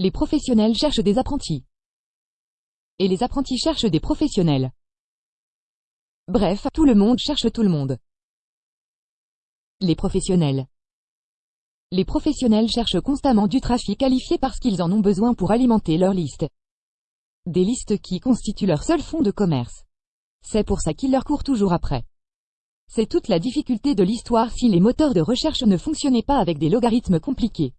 Les professionnels cherchent des apprentis. Et les apprentis cherchent des professionnels. Bref, tout le monde cherche tout le monde. Les professionnels. Les professionnels cherchent constamment du trafic qualifié parce qu'ils en ont besoin pour alimenter leur liste. Des listes qui constituent leur seul fonds de commerce. C'est pour ça qu'ils leur courent toujours après. C'est toute la difficulté de l'histoire si les moteurs de recherche ne fonctionnaient pas avec des logarithmes compliqués.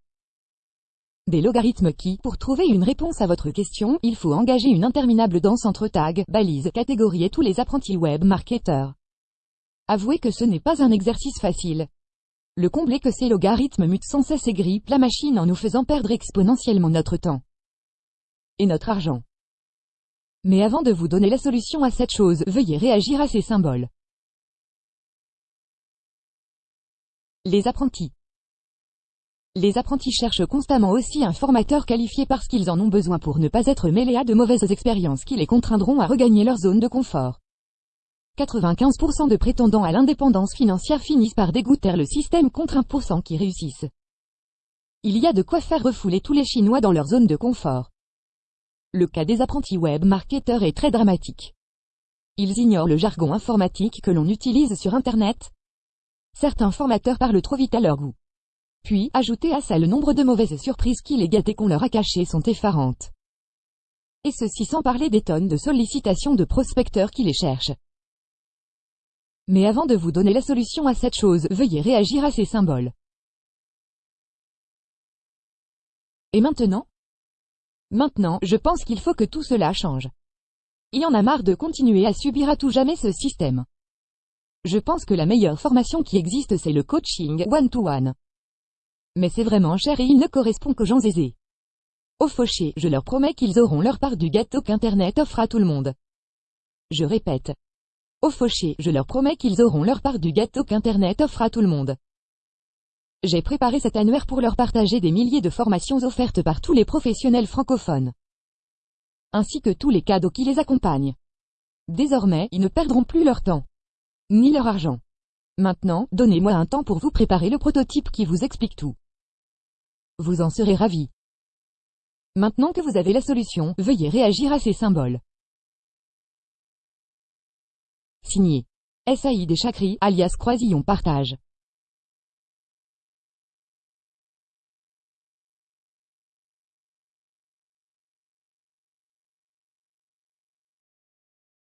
Des logarithmes qui, pour trouver une réponse à votre question, il faut engager une interminable danse entre tags, balises, catégories et tous les apprentis web marketeurs. Avouez que ce n'est pas un exercice facile. Le combler que ces logarithmes mutent sans cesse et grippent la machine en nous faisant perdre exponentiellement notre temps. Et notre argent. Mais avant de vous donner la solution à cette chose, veuillez réagir à ces symboles. Les apprentis. Les apprentis cherchent constamment aussi un formateur qualifié parce qu'ils en ont besoin pour ne pas être mêlés à de mauvaises expériences qui les contraindront à regagner leur zone de confort. 95% de prétendants à l'indépendance financière finissent par dégoûter le système contre 1% qui réussissent. Il y a de quoi faire refouler tous les Chinois dans leur zone de confort. Le cas des apprentis web marketeurs est très dramatique. Ils ignorent le jargon informatique que l'on utilise sur Internet. Certains formateurs parlent trop vite à leur goût. Puis, ajouter à ça le nombre de mauvaises surprises qui les gâtent et qu'on leur a cachées sont effarantes. Et ceci sans parler des tonnes de sollicitations de prospecteurs qui les cherchent. Mais avant de vous donner la solution à cette chose, veuillez réagir à ces symboles. Et maintenant? Maintenant, je pense qu'il faut que tout cela change. Il y en a marre de continuer à subir à tout jamais ce système. Je pense que la meilleure formation qui existe c'est le coaching one-to-one. Mais c'est vraiment cher et il ne correspond qu'aux gens aisés. Au fauché, je leur promets qu'ils auront leur part du gâteau qu'Internet offre à tout le monde. Je répète. Au fauché, je leur promets qu'ils auront leur part du gâteau qu'Internet offre à tout le monde. J'ai préparé cet annuaire pour leur partager des milliers de formations offertes par tous les professionnels francophones. Ainsi que tous les cadeaux qui les accompagnent. Désormais, ils ne perdront plus leur temps. Ni leur argent. Maintenant, donnez-moi un temps pour vous préparer le prototype qui vous explique tout. Vous en serez ravi. Maintenant que vous avez la solution, veuillez réagir à ces symboles. Signé. Saïd et Chakri, alias Croisillon Partage.